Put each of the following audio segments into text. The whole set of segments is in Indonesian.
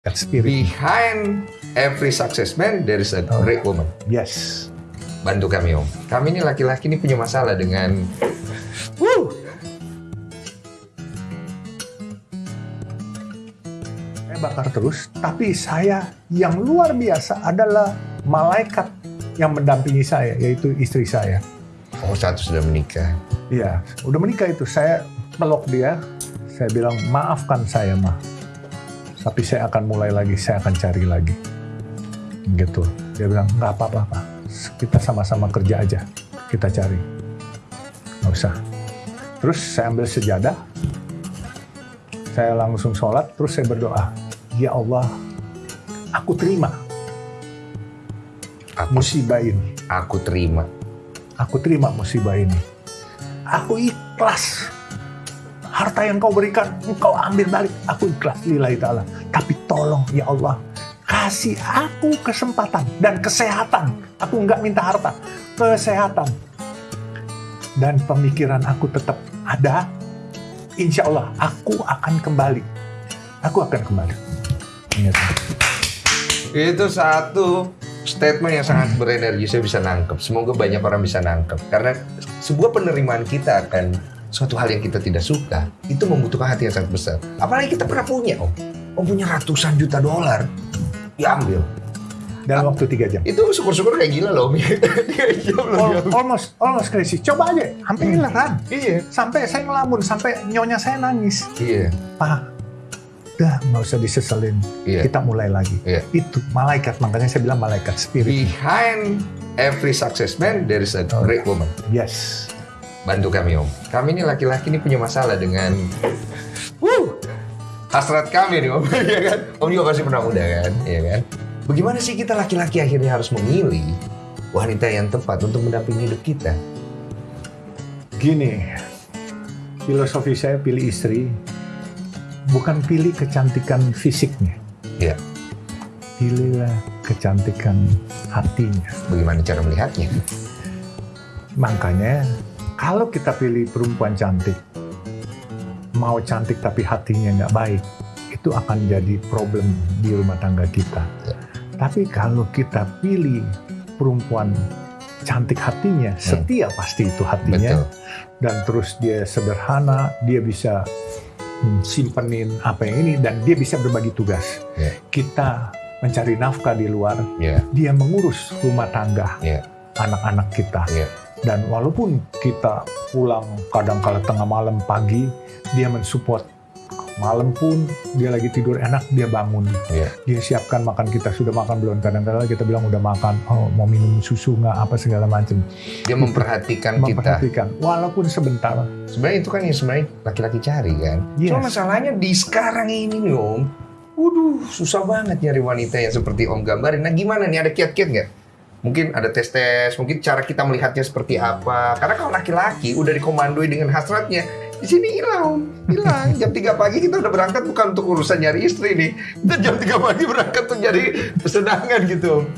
That spirit. Behind every success man, there is a great woman. Yes. Bantu kami om. Kami ini laki-laki ini punya masalah dengan Woo! Saya bakar terus, tapi saya yang luar biasa adalah malaikat yang mendampingi saya, yaitu istri saya. oh satu sudah menikah. Iya, udah menikah itu. Saya peluk dia, saya bilang maafkan saya mah. Tapi saya akan mulai lagi, saya akan cari lagi. Gitu. Dia bilang nggak apa-apa, Pak. Kita sama-sama kerja aja, kita cari. Nggak usah. Terus saya ambil sejadah, saya langsung sholat, terus saya berdoa, Ya Allah, aku terima Aku, musibah ini. aku terima. Aku terima musibah ini. Aku ikhlas. Harta yang kau berikan, engkau ambil balik. Aku ikhlas lillahi ta'ala. Tapi tolong ya Allah, kasih aku kesempatan dan kesehatan. Aku nggak minta harta, kesehatan. Dan pemikiran aku tetap ada. Insya Allah, aku akan kembali. Aku akan kembali. Ingat. Itu satu statement yang sangat berenergi. Saya bisa nangkep. Semoga banyak orang bisa nangkep. Karena sebuah penerimaan kita akan suatu hal yang kita tidak suka itu membutuhkan hati yang sangat besar. Apalagi kita pernah punya, om. Om punya ratusan juta dolar, diambil. Dalam waktu tiga jam. Itu syukur-syukur kayak gila loh, Om. Almost almost crazy. Coba aja, hampir hilang. Iya. Sampai saya ngelamun, sampai nyonya saya nangis. Iya. Pak, udah nggak usah diseselin. Iya. Kita mulai lagi. Iya. Itu malaikat, makanya saya bilang malaikat spirit. Behind every success man, there is a great woman. Yes. Bantu kami, Om. Kami ini laki-laki ini punya masalah dengan Wuh, hasrat kami nih, Om. Iya kan? Om juga pasti pernah muda kan? Iya kan? Bagaimana sih kita laki-laki akhirnya harus memilih wanita yang tepat untuk mendampingi hidup kita? Gini, filosofi saya pilih istri, bukan pilih kecantikan fisiknya. Iya. Pilihlah kecantikan hatinya. Bagaimana cara melihatnya? Makanya, kalau kita pilih perempuan cantik, mau cantik tapi hatinya nggak baik, itu akan jadi problem di rumah tangga kita. Ya. Tapi kalau kita pilih perempuan cantik hatinya, setia pasti itu hatinya, Betul. dan terus dia sederhana, dia bisa hmm, simpenin apa yang ini, dan dia bisa berbagi tugas. Ya. Kita mencari nafkah di luar, Iya. dia mengurus rumah tangga, Iya. anak-anak kita. Iya. Dan walaupun kita pulang kadang kala tengah malam pagi, dia mensupport. Malam pun dia lagi tidur enak, dia bangun. Iya. Dia siapkan makan kita sudah makan belum. Kadang-kadang kita bilang udah makan, oh mau minum susu nggak apa segala macam. Dia memperhatikan kita. Memperhatikan, walaupun sebentar. Sebenarnya itu kan yang sebenarnya laki-laki cari kan. Yes. Cuma masalahnya di sekarang ini nih Om. Waduh, susah banget nyari wanita yang seperti Om gambarin. Nah gimana nih, ada kiat-kiat nggak? Mungkin ada tes-tes, mungkin cara kita melihatnya seperti apa. Karena kalau laki-laki udah dikomandoi dengan hasratnya, di sini hilang. Hilang. Jam 3 pagi kita udah berangkat bukan untuk urusan nyari istri nih. Kita jam 3 pagi berangkat untuk nyari pesenangan gitu.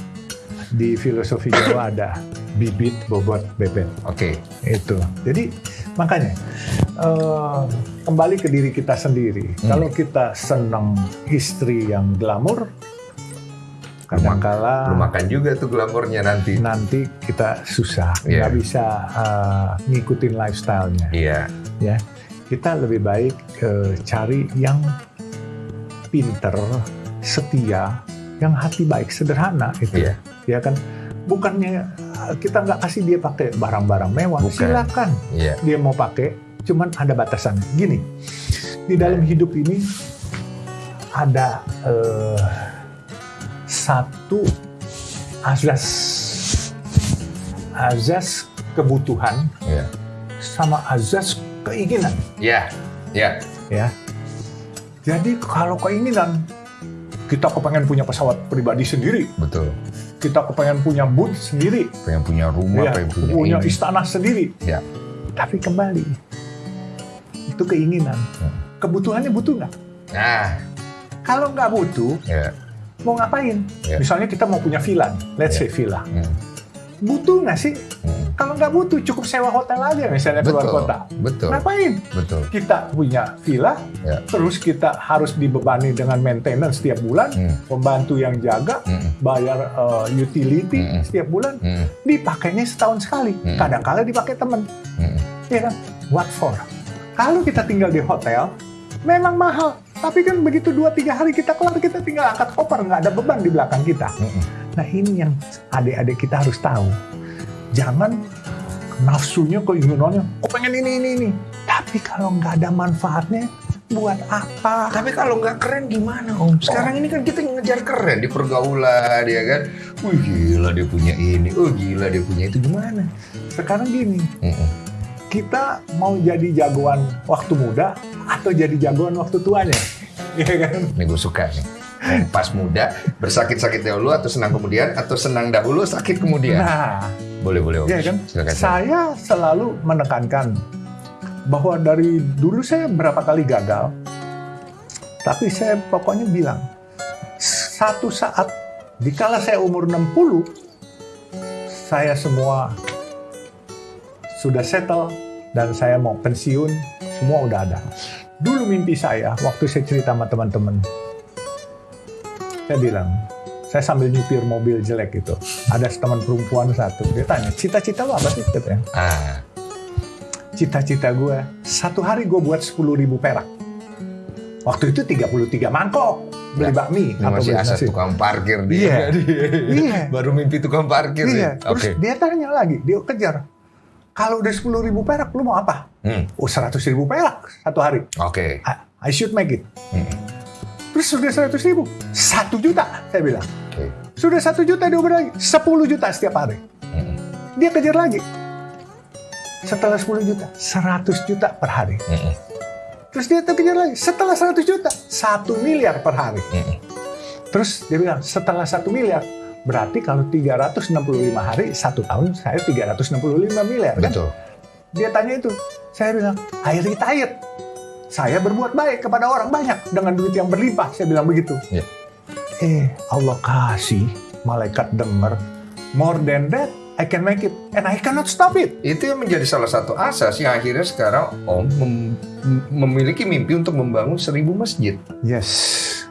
Di filosofi Jawa ada bibit, bobot, bebet. Oke, itu jadi makanya eh, kembali ke diri kita sendiri Hmm. kalau kita senang istri yang glamor kadangkala belum makan. juga tuh glamornya nanti. nanti kita susah. Nggak bisa eh, ngikutin lifestyle-nya. Iya, ya. Kita lebih baik eh, cari yang pinter setia yang hati baik sederhana itu Iya. ya kan? Bukannya eh, kita nggak kasih dia pakai barang-barang mewah. Bukan. silakan. Iya, dia mau pakai, cuman ada batasan. Gini, di dalam hidup ini ada eh, satu azas azas kebutuhan iya. sama azas keinginan. Iya, iya. Ya, jadi kalau keinginan kita kepengen punya pesawat pribadi sendiri, Betul. kita kepengen punya boot sendiri, pengen punya rumah, ya, pengen punya, punya ini. istana sendiri. Ya. Tapi kembali, itu keinginan. Hmm. Kebutuhannya butuh nggak? Nah, Kalau nggak butuh, ya. Mau ngapain? Ya. Misalnya kita mau punya villa, let's Ya. say villa. Hmm. butuh nggak sih? Hmm. Kalau nggak butuh, cukup sewa hotel aja misalnya keluar Betul, kota. betul, Ngapain? betul. Kita punya villa, Ya. terus kita harus dibebani dengan maintenance setiap bulan, Hmm. pembantu yang jaga, Hmm. bayar uh, utility Mm-mm. setiap bulan, Hmm. dipakainya setahun sekali. Mm-mm. Kadang-kala dipakai teman, Hmm. ya kan? What for? Kalau kita tinggal di hotel, memang mahal. Tapi kan begitu dua tiga hari kita kelar, kita tinggal angkat koper, nggak ada beban di belakang kita. Nah ini yang adik-adik kita harus tahu. Jangan nafsunya keinginannya, oh pengen ini, ini, ini. Tapi kalau nggak ada manfaatnya, buat apa? Tapi kalau nggak keren gimana om? Sekarang ini kan kita ngejar keren di pergaulan ya kan. Wih gila dia punya ini, oh gila dia punya itu gimana? Sekarang gini, Mm-mm. kita mau jadi jagoan waktu muda atau jadi jagoan waktu tuanya? Iya kan? Ini gue suka nih. Pas muda bersakit-sakit dahulu atau senang kemudian atau senang dahulu sakit kemudian. Nah, Boleh boleh. Iya kan? Silakan. Saya selalu menekankan bahwa dari dulu saya berapa kali gagal, tapi saya pokoknya bilang, satu saat, dikala saya umur 60, saya semua sudah settle dan saya mau pensiun, semua udah ada. Dulu mimpi saya, waktu saya cerita sama teman-teman, saya bilang, saya sambil nyupir mobil jelek itu. Ada teman perempuan satu, dia tanya, cita-cita lo apa sih? Katanya. Ah, Cita-cita gue, satu hari gue buat 10 ribu perak. Waktu itu 33 mangkok beli Ya, bakmi ini atau masih beli nasi. tukang parkir Iya. dia. Iya. Baru mimpi tukang parkir Iya, ya. terus Oke. dia tanya lagi, dia kejar. Kalau udah 10 ribu perak, lu mau apa? Hmm, Oh, 100 ribu perak satu hari. Oke. I, I should make it. Hmm, Terus sudah 100 ribu, 1 juta, saya bilang. Oke. Sudah 1 juta, dia uber lagi. 10 juta setiap hari. Hmm, Dia kejar lagi. Setelah 10 juta, 100 juta per hari. hmm, Terus dia kejar lagi. Setelah 100 juta, 1 miliar per hari. hmm. Terus dia bilang, setelah 1 miliar, berarti kalau 365 hari, satu tahun saya 365 miliar. Kan? Betul. Dia tanya itu. Saya bilang, I retired. Saya berbuat baik kepada orang banyak dengan duit yang berlimpah. Saya bilang begitu. Iya. Eh, Allah kasih, malaikat dengar. More than that, I can make it. And I cannot stop it. Itu yang menjadi salah satu asas yang akhirnya sekarang Om mem- memiliki mimpi untuk membangun seribu masjid. Yes.